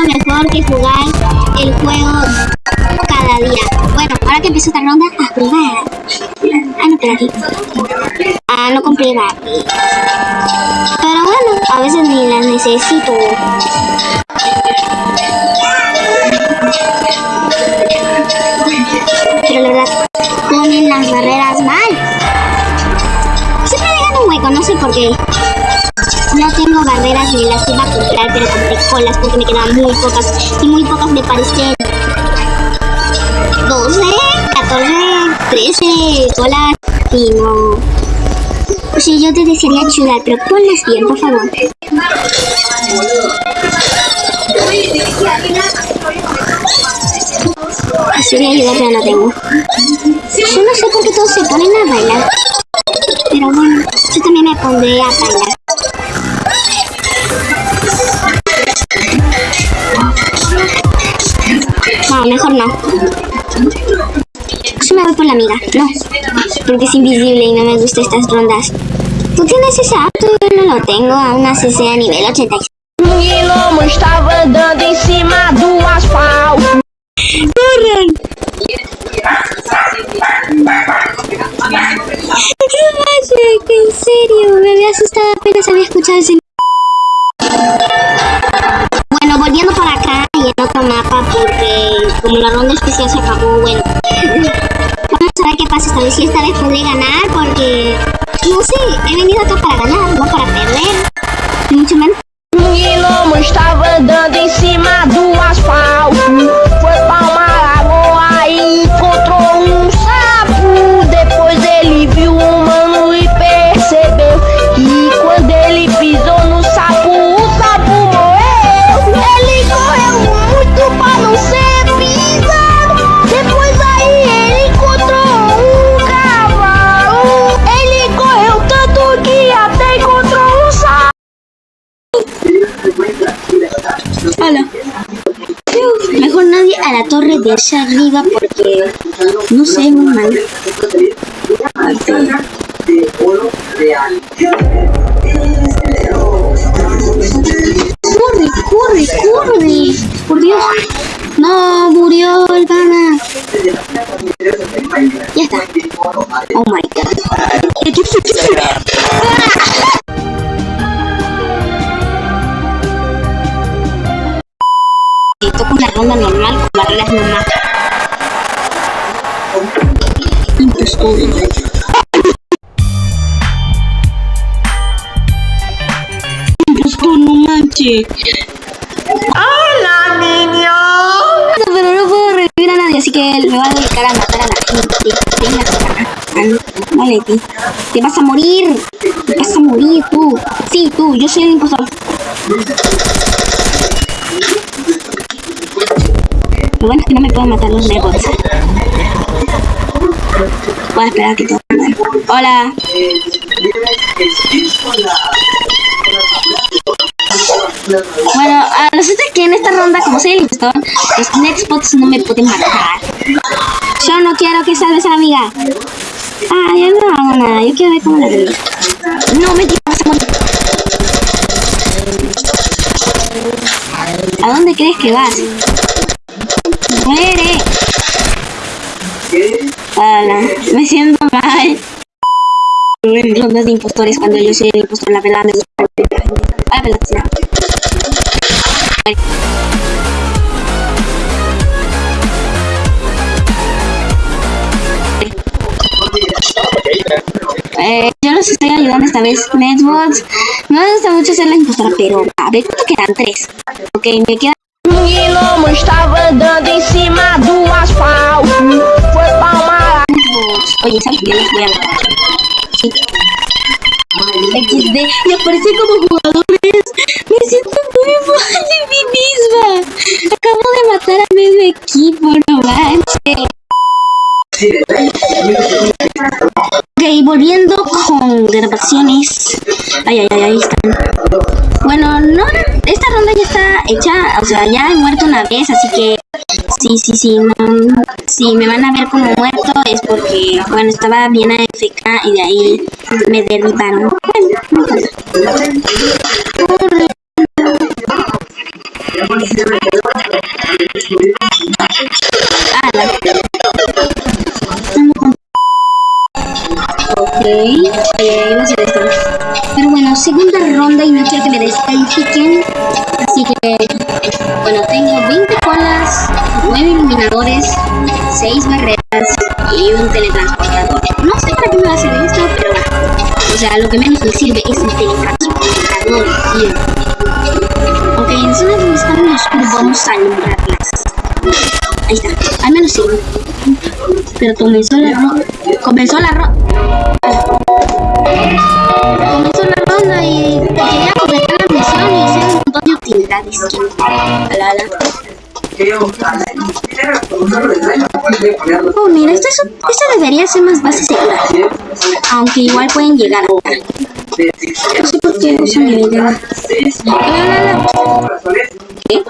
mejor que jugar el juego cada día. Bueno, ahora que empiezo esta ronda, a jugar. Ah, no, pero aquí. Ah, no compré Barbie. Pero bueno, a veces ni las necesito. Colas porque me quedaban muy pocas y muy pocas me parecen 12, 14, 13 colas y no. Sí, yo te desearía ayudar, pero ponlas bien, por favor. Quisiera ayudar, pero no tengo. Yo no sé por qué todos se ponen a bailar. Pero bueno, yo también me pondré a bailar. No. Yo me voy por la amiga. No, porque es invisible y no me gustan estas rondas. ¿Tú tienes ese apto? Yo no lo tengo. Aún así sea nivel 86. Um gnomo estava andando em cima do asfalto. ¡Corran! Magic, en serio, me había asustado apenas había escuchado ese... Si esta vez podré ganar porque... No sé, he venido acá para ganar, no para perder. Mucho menos. Hola. Mejor nadie a la torre de allá arriba porque no sé muy mal. Corre, corre, corre. Por Dios. No, murió el pana. Ya está. Oh my god. Normal con. Impostor. Impostor, no manches. Hola, niño. Pero no puedo revivir a nadie, así que me voy a dedicar a matar a la gente. Venga, Vale. Te vas a morir. Te vas a morir tú. Sí, tú. Yo soy el impostor. Lo bueno es que no me pueden matar los nebots. Voy a esperar a que todo. Hola. Bueno, a resulta que en esta ronda, como soy el impostor, los nextbots no me pueden matar. Yo no quiero que salves a la amiga. Ah, yo no hago nada. Yo quiero ver cómo la revivo. No me morir. ¿A dónde crees que vas? ¡Muere! Hola, me siento mal. En rondas de impostores cuando yo soy el impostor, la verdad me gusta. Sí. Eh, yo los estoy ayudando esta vez, Netbots. No me gusta mucho ser la impostora, pero a ver cuánto quedan tres. Ok, me quedan Um gnomo estava andando em cima do asfalto. Foi pra uma Netbots. Oye, ¿sabes qué? Les voy a matar. Sí. XD, y aparece como jugadores. Me siento muy mal de mí misma. Acabo de matar a medio equipo, no manches. Ok, volviendo con grabaciones. Ay, ay, ay, ahí están. Bueno, no, esta ronda ya está hecha, o sea, ya he muerto una vez, así que sí, sí, sí, si me van a ver como muerto es porque, bueno, estaba bien AFK y de ahí me derribaron. Importa. Ay, ay, va a ser esto. Pero bueno, segunda ronda y no quiero que me descalifiquen. Así que, bueno, tengo 20 colas, 9 iluminadores, 6 barreras y un teletransportador. No sé para qué me va a servir esto, pero bueno. O sea, lo que menos me sirve es el teletransportador, tío. Ok, en zonas donde están los oscuro vamos a alumbrarlas. Ahí está, al menos sirve. Pero comenzó la ronda. Comenzó la ronda. Comenzó la ronda y quería completar la misión y hacer un montón de utilidades. Oh, mira, esto, es, esto debería ser más base segura. Aunque igual pueden llegar acá. No sé por qué usan mi idea. ¿Qué?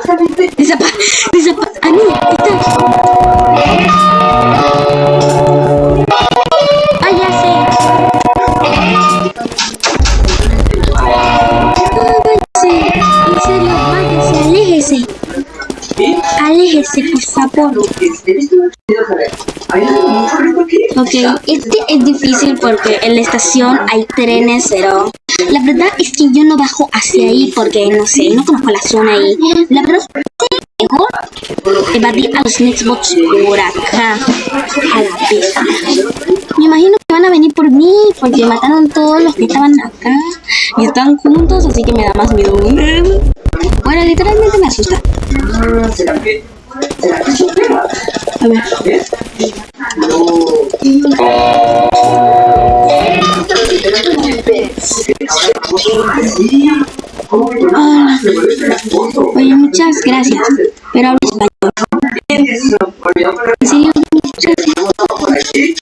Desapa... Desapa... Ah, mira, ahí aléjese. Aléjese, por favor. Ok, este es difícil porque en la estación hay trenes, pero la verdad es que yo no bajo hacia ahí porque no sé, no conozco la zona ahí. La verdad es que mejor evadir a los Nextbots por acá, a la pista. Me imagino que van a venir por mí porque mataron todos los que estaban acá y están juntos, así que me da más miedo. Bueno, literalmente me asusta. A ver. Hola. Oye, muchas gracias. Pero hablo español. En serio, muchas gracias.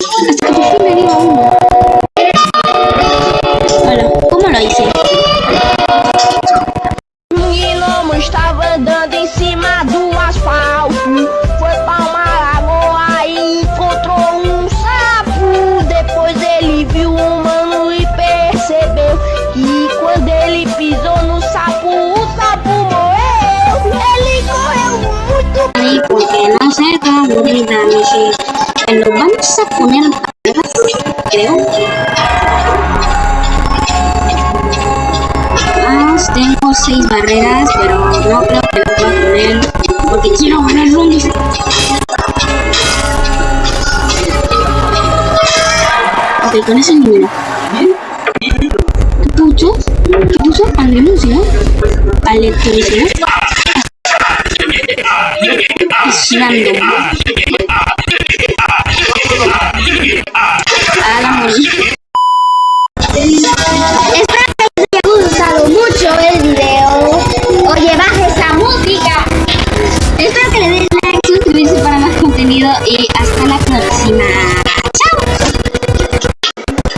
Que lo vamos a poner barreras, creo tengo seis barreras pero no creo que las voy a poner porque quiero ganar rondas ok con eso elimino ¿qué puso? ¿qué puso? 지난동 아랑문